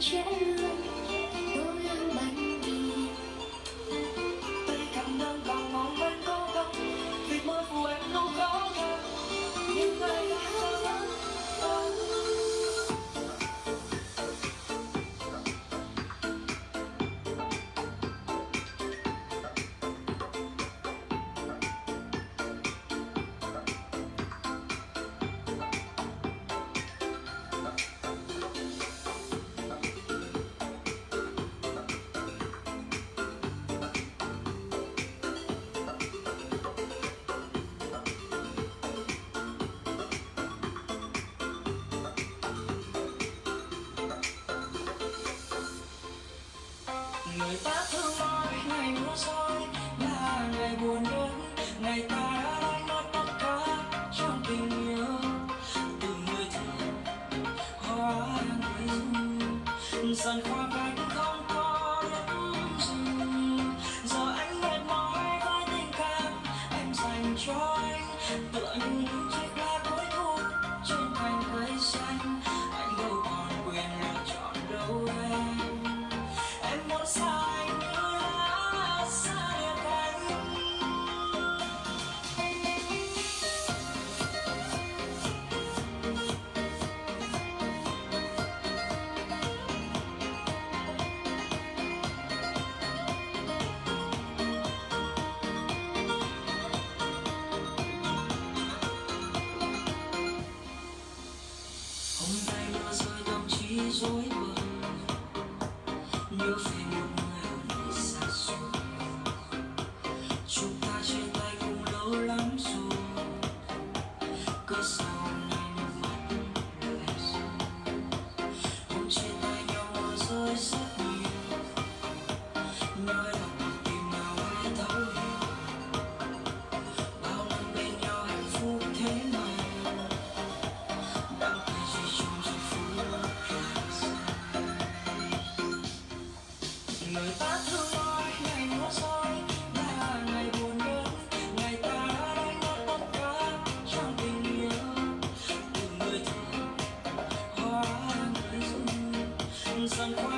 trẻ lương tôi đang bánh đi tay cầm nâng vào mong em có không vì mơ phù em không có thật nhưng ngày người ta thường nói ngày mưa rơi là ngày buồn đến, ngày ta đã đánh mất tất cả trong tình yêu. Từ người thương, hóa người dần qua cánh không có đến dừng giờ anh mệt mỏi với tình cảm, em dành cho anh. Tựa rối bời nhớ về sun